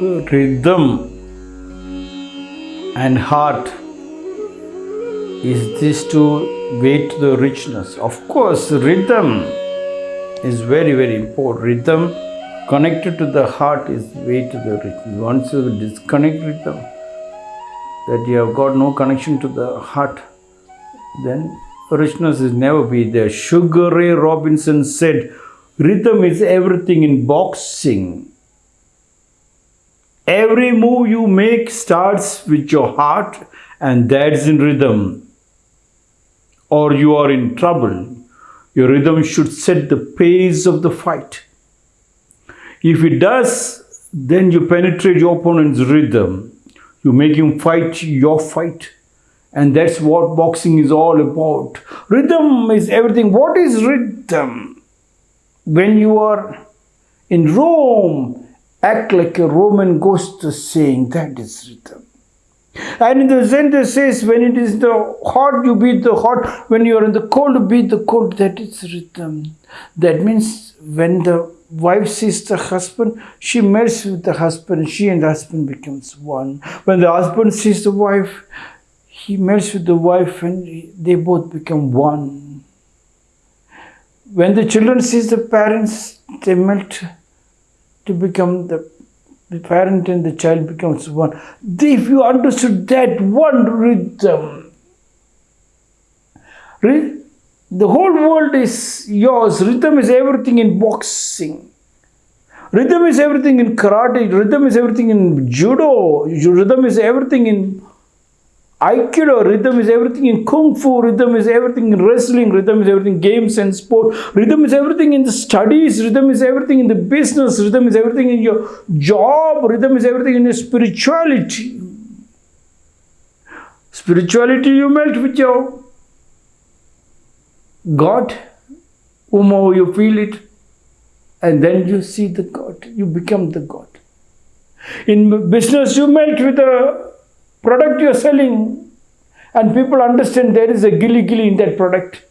rhythm and heart is this to to the richness. Of course, rhythm is very, very important. Rhythm connected to the heart is way to the richness. Once you disconnect rhythm, that you have got no connection to the heart, then richness is never be there. Sugar Ray Robinson said, rhythm is everything in boxing. Every move you make starts with your heart and that's in rhythm. Or you are in trouble. Your rhythm should set the pace of the fight. If it does, then you penetrate your opponent's rhythm. You make him fight your fight. And that's what boxing is all about. Rhythm is everything. What is rhythm? When you are in Rome, act like a Roman ghost saying that is rhythm. And in the Zen, says, when it is the hot, you beat the hot. When you are in the cold, beat the cold. That is rhythm. That means when the wife sees the husband, she melts with the husband. She and the husband becomes one. When the husband sees the wife, he melts with the wife and they both become one. When the children sees the parents, they melt to become the, the parent and the child becomes one. If you understood that one rhythm, the whole world is yours. Rhythm is everything in boxing. Rhythm is everything in karate. Rhythm is everything in judo. Rhythm is everything in Aikido, rhythm is everything in Kung Fu, rhythm is everything in wrestling, rhythm is everything in games and sport, rhythm is everything in the studies, rhythm is everything in the business, rhythm is everything in your job, rhythm is everything in your spirituality. Spirituality you melt with your God, whomever you feel it, and then you see the God, you become the God. In business, you melt with the product you're selling and people understand there is a gilly gilly in that product.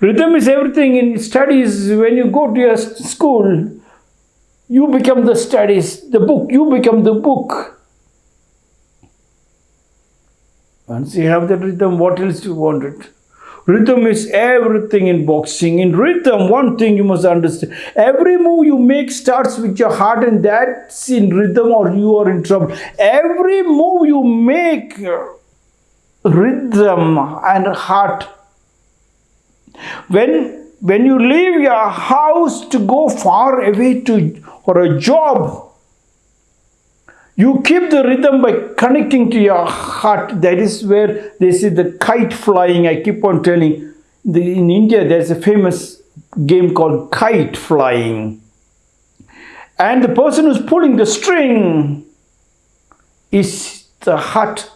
Rhythm is everything in studies. When you go to your school, you become the studies, the book, you become the book. Once you have that rhythm, what else do you want it? Rhythm is everything in boxing. In rhythm, one thing you must understand every move you make starts with your heart, and that's in rhythm, or you are in trouble. Every move you make, rhythm and heart. When when you leave your house to go far away to for a job, you keep the rhythm by connecting to your heart. That is where they see the kite flying. I keep on telling. The, in India, there's a famous game called kite flying. And the person who's pulling the string is the heart.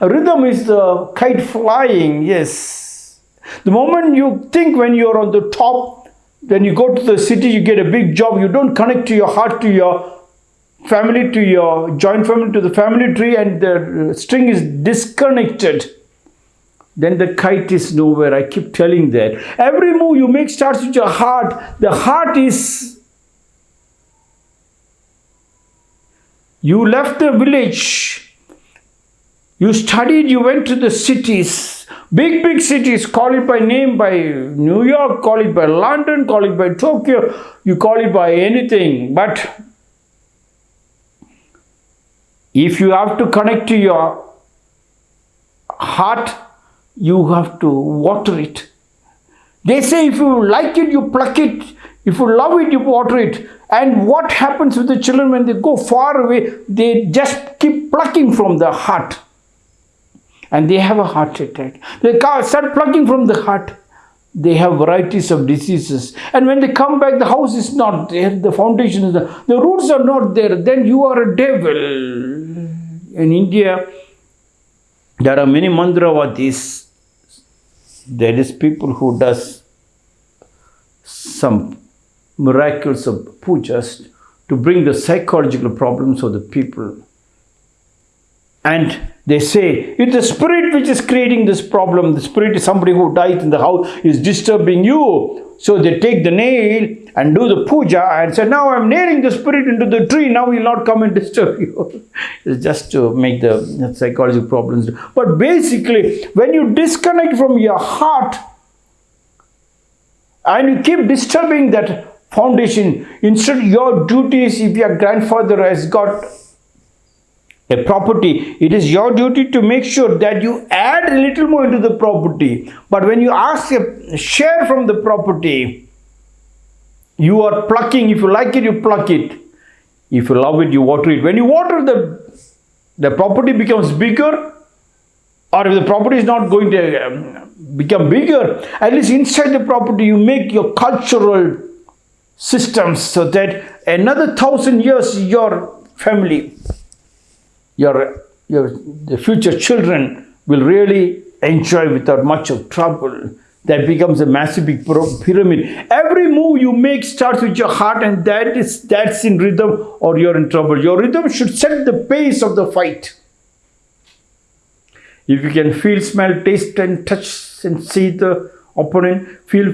A rhythm is the kite flying, yes. The moment you think when you're on the top, when you go to the city, you get a big job, you don't connect to your heart, to your family to your joint family to the family tree and the uh, string is disconnected. Then the kite is nowhere. I keep telling that. Every move you make starts with your heart. The heart is you left the village. You studied you went to the cities. Big big cities call it by name by new york call it by london call it by tokyo. You call it by anything. But if you have to connect to your heart, you have to water it. They say if you like it, you pluck it. If you love it, you water it. And what happens with the children when they go far away? They just keep plucking from the heart. And they have a heart attack. They start plucking from the heart they have varieties of diseases and when they come back the house is not there the foundation is there the roots are not there then you are a devil in india there are many mandravadis there is people who does some miracles of pujas to bring the psychological problems of the people. And They say it's the spirit which is creating this problem. The spirit is somebody who died in the house is disturbing you. So they take the nail and do the puja and say, Now I'm nailing the spirit into the tree. Now he'll not come and disturb you. it's just to make the psychological problems. But basically, when you disconnect from your heart and you keep disturbing that foundation, instead your duty is if your grandfather has got a property, it is your duty to make sure that you add a little more into the property. But when you ask a share from the property, you are plucking. If you like it, you pluck it. If you love it, you water it. When you water the, the property becomes bigger, or if the property is not going to um, become bigger, at least inside the property, you make your cultural systems so that another thousand years your family your, your the future children will really enjoy without much of trouble. That becomes a massive big pyramid. Every move you make starts with your heart and that is that's in rhythm or you're in trouble. Your rhythm should set the pace of the fight. If you can feel, smell, taste and touch and see the opponent, feel,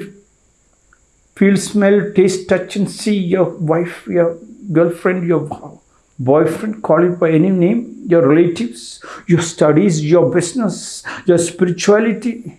feel, smell, taste, touch and see your wife, your girlfriend, your boyfriend, call it by any name, your relatives, your studies, your business, your spirituality.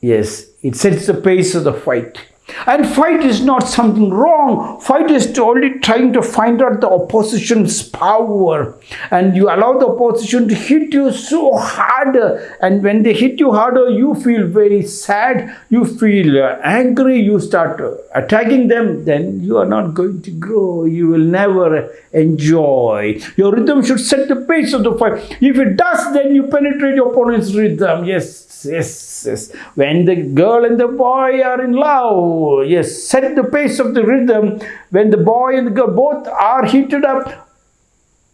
Yes, it sets the pace of the fight. And fight is not something wrong. Fight is only trying to find out the opposition's power. And you allow the opposition to hit you so hard. And when they hit you harder, you feel very sad. You feel angry. You start attacking them. Then you are not going to grow. You will never enjoy. Your rhythm should set the pace of the fight. If it does, then you penetrate your opponent's rhythm. Yes, yes yes. When the girl and the boy are in love, yes, set the pace of the rhythm. When the boy and the girl both are heated up,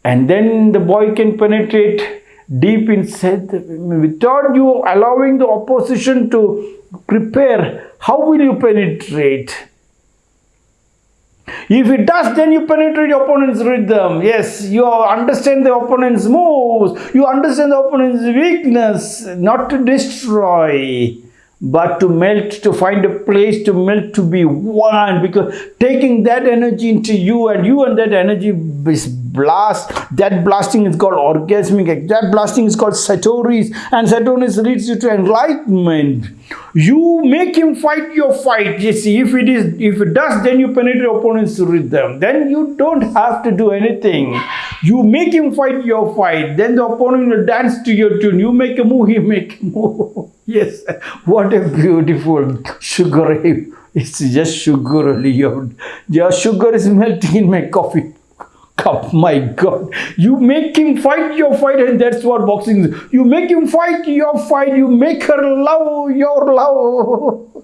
and then the boy can penetrate deep inside without you allowing the opposition to prepare. How will you penetrate? If it does, then you penetrate your opponent's rhythm. Yes, you understand the opponent's moves. You understand the opponent's weakness, not to destroy, but to melt, to find a place to melt, to be one. Because taking that energy into you and you and that energy is blast. That blasting is called orgasmic. That blasting is called satoris. And satoris leads you to enlightenment. You make him fight your fight. You see, if it is, if it does, then you penetrate opponent's rhythm. Then you don't have to do anything. You make him fight your fight. Then the opponent will dance to your tune. You make a move, he make a move. yes, what a beautiful sugar It's just sugar. Your, your sugar is melting in my coffee cup. My God. You make him fight your fight, and that's what boxing is. You make him fight your fight. You make her love your love.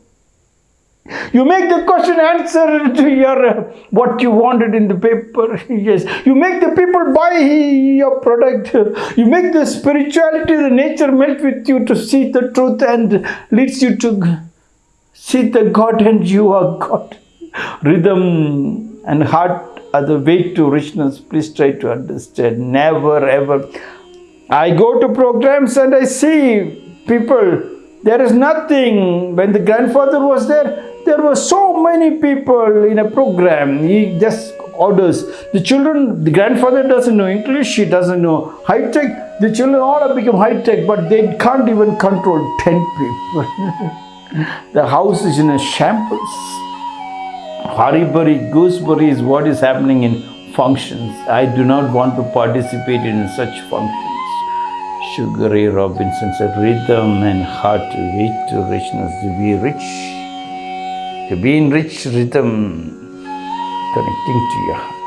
You make the question answer to your uh, what you wanted in the paper. yes. You make the people buy your product. You make the spirituality, the nature melt with you to see the truth and leads you to see the God and you are God. Rhythm and heart are the way to richness. Please try to understand. Never ever. I go to programs and I see people. There is nothing. When the grandfather was there, there were so many people in a program. He just orders. The children, the grandfather doesn't know English, he doesn't know high tech. The children all have become high tech, but they can't even control 10 people. the house is in a shambles. Haribari, gooseberry is what is happening in functions. I do not want to participate in such functions. Sugar Ray Robinson said, rhythm and heart way to richness, to be rich. To be in rich rhythm, connecting to your heart.